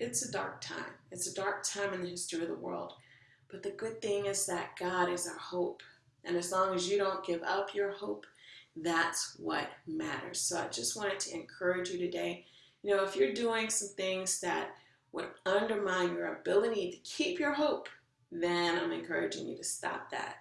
it's a dark time. It's a dark time in the history of the world. But the good thing is that God is our hope. And as long as you don't give up your hope, that's what matters. So I just wanted to encourage you today. You know, if you're doing some things that would undermine your ability to keep your hope, then I'm encouraging you to stop that,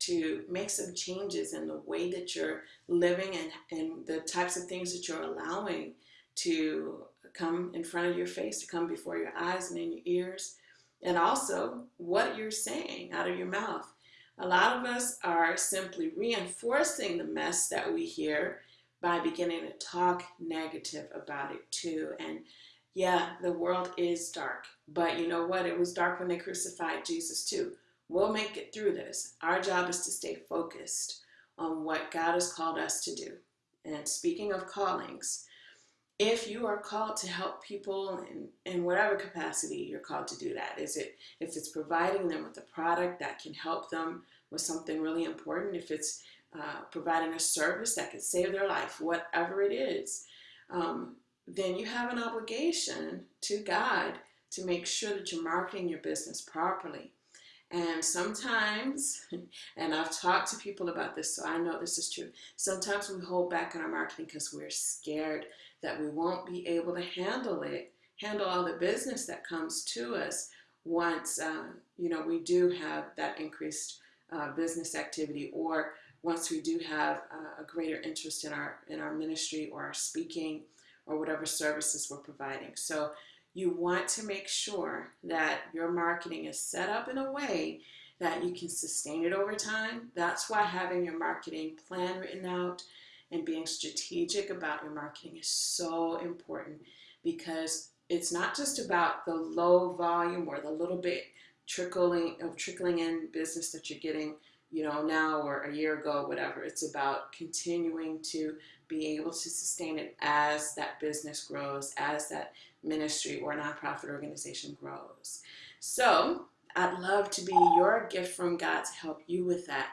to make some changes in the way that you're living and, and the types of things that you're allowing to come in front of your face, to come before your eyes and in your ears, and also what you're saying out of your mouth. A lot of us are simply reinforcing the mess that we hear by beginning to talk negative about it too. And yeah, the world is dark, but you know what? It was dark when they crucified Jesus too. We'll make it through this. Our job is to stay focused on what God has called us to do. And speaking of callings, if you are called to help people in, in whatever capacity you're called to do that is it if it's providing them with a product that can help them with something really important if it's uh, providing a service that could save their life whatever it is um, then you have an obligation to god to make sure that you're marketing your business properly and sometimes, and I've talked to people about this, so I know this is true. Sometimes we hold back on our marketing because we're scared that we won't be able to handle it, handle all the business that comes to us once, uh, you know, we do have that increased uh, business activity or once we do have uh, a greater interest in our, in our ministry or our speaking or whatever services we're providing. So you want to make sure that your marketing is set up in a way that you can sustain it over time. That's why having your marketing plan written out and being strategic about your marketing is so important because it's not just about the low volume or the little bit trickling of trickling in business that you're getting you know now or a year ago whatever it's about continuing to be able to sustain it as that business grows as that ministry or nonprofit organization grows. So I'd love to be your gift from God to help you with that.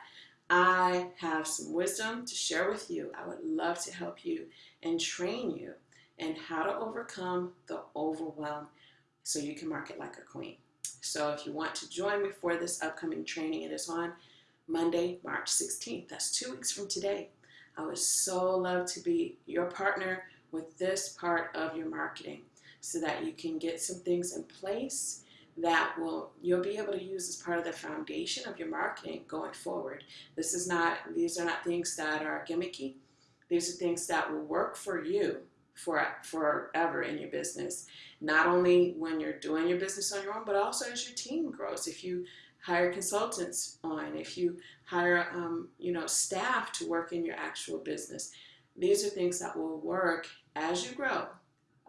I have some wisdom to share with you. I would love to help you and train you in how to overcome the overwhelm so you can market like a queen. So if you want to join me for this upcoming training, it is on Monday, March 16th. That's two weeks from today. I would so love to be your partner with this part of your marketing so that you can get some things in place that will you'll be able to use as part of the foundation of your marketing going forward. This is not these are not things that are gimmicky. These are things that will work for you for forever in your business. Not only when you're doing your business on your own, but also as your team grows. If you hire consultants on, if you hire um, you know staff to work in your actual business, these are things that will work as you grow.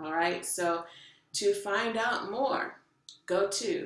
All right, so to find out more, go to